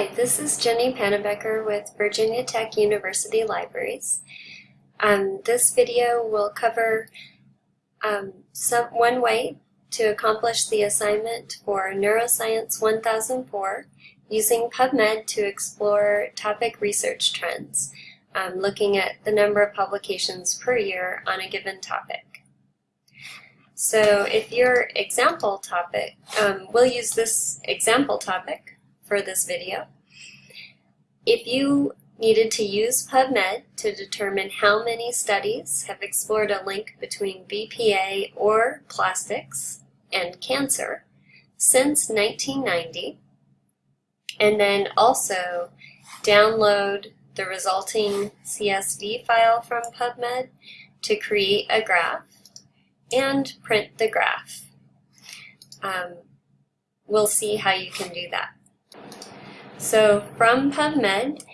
Hi, this is Ginny Pannabecker with Virginia Tech University Libraries. Um, this video will cover um, some, one way to accomplish the assignment for Neuroscience 1004 using PubMed to explore topic research trends, um, looking at the number of publications per year on a given topic. So if your example topic, um, we'll use this example topic for this video. If you needed to use PubMed to determine how many studies have explored a link between BPA or plastics and cancer since 1990, and then also download the resulting CSV file from PubMed to create a graph and print the graph. Um, we'll see how you can do that. So from PubMed,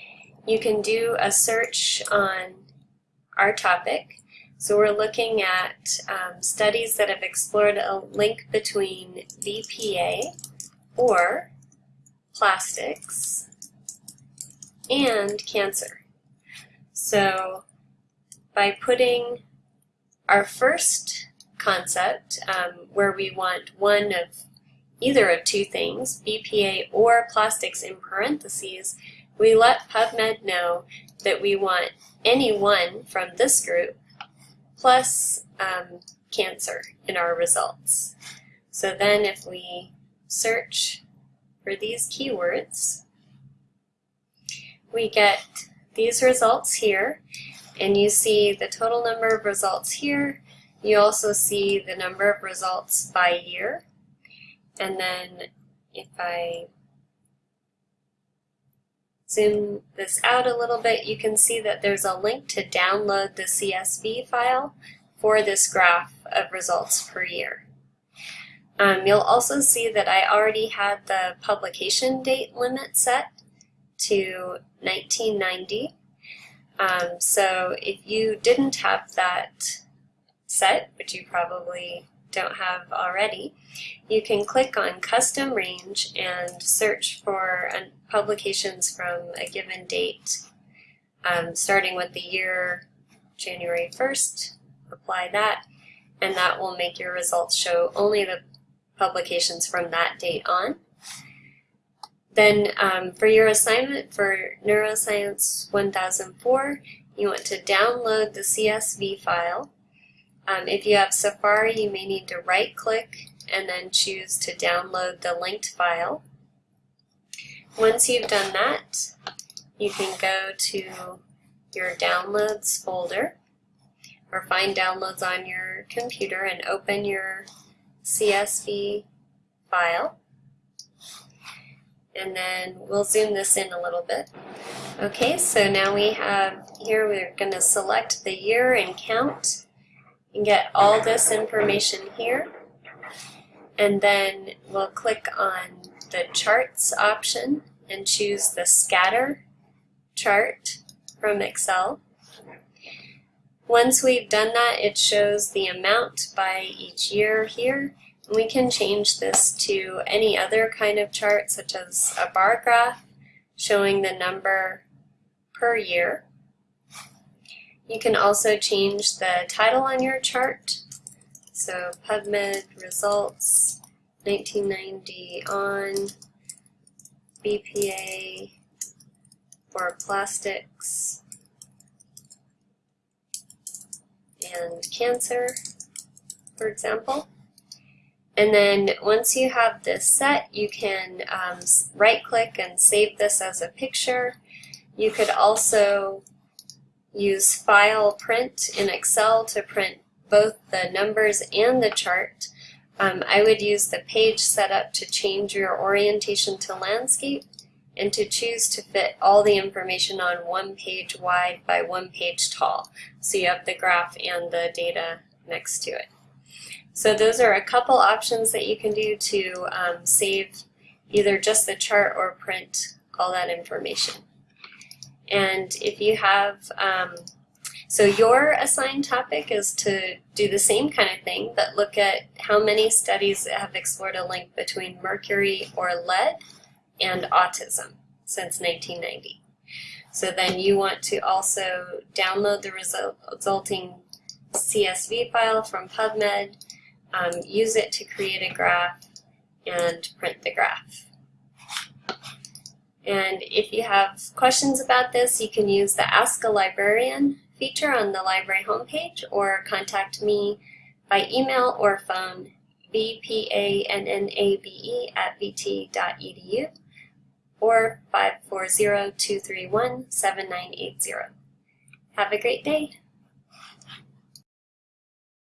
you can do a search on our topic. So we're looking at um, studies that have explored a link between BPA or plastics and cancer. So by putting our first concept, um, where we want one of either of two things, BPA or plastics in parentheses, we let PubMed know that we want any one from this group plus um, cancer in our results. So then if we search for these keywords, we get these results here, and you see the total number of results here. You also see the number of results by year. And then if I zoom this out a little bit, you can see that there's a link to download the CSV file for this graph of results per year. Um, you'll also see that I already had the publication date limit set to 1990. Um, so if you didn't have that set, which you probably don't have already, you can click on Custom Range and search for publications from a given date, um, starting with the year January 1st, apply that, and that will make your results show only the publications from that date on. Then um, for your assignment for Neuroscience 1004, you want to download the CSV file um, if you have Safari, you may need to right-click and then choose to download the linked file. Once you've done that, you can go to your Downloads folder or find downloads on your computer and open your CSV file. And then we'll zoom this in a little bit. Okay, so now we have here, we're going to select the year and count and get all this information here. And then we'll click on the charts option and choose the scatter chart from Excel. Once we've done that, it shows the amount by each year here. And we can change this to any other kind of chart, such as a bar graph showing the number per year. You can also change the title on your chart. So PubMed results 1990 on BPA for plastics and cancer, for example. And then once you have this set, you can um, right click and save this as a picture. You could also use File Print in Excel to print both the numbers and the chart. Um, I would use the page setup to change your orientation to landscape and to choose to fit all the information on one page wide by one page tall. So you have the graph and the data next to it. So those are a couple options that you can do to um, save either just the chart or print all that information. And if you have, um, so your assigned topic is to do the same kind of thing, but look at how many studies have explored a link between mercury or lead and autism. since 1990. So then you want to also download the result, resulting CSV file from PubMed, um, use it to create a graph, and print the graph. And if you have questions about this, you can use the Ask a Librarian feature on the library homepage or contact me by email or phone vpannabe at vt.edu or 540-231-7980. Have a great day.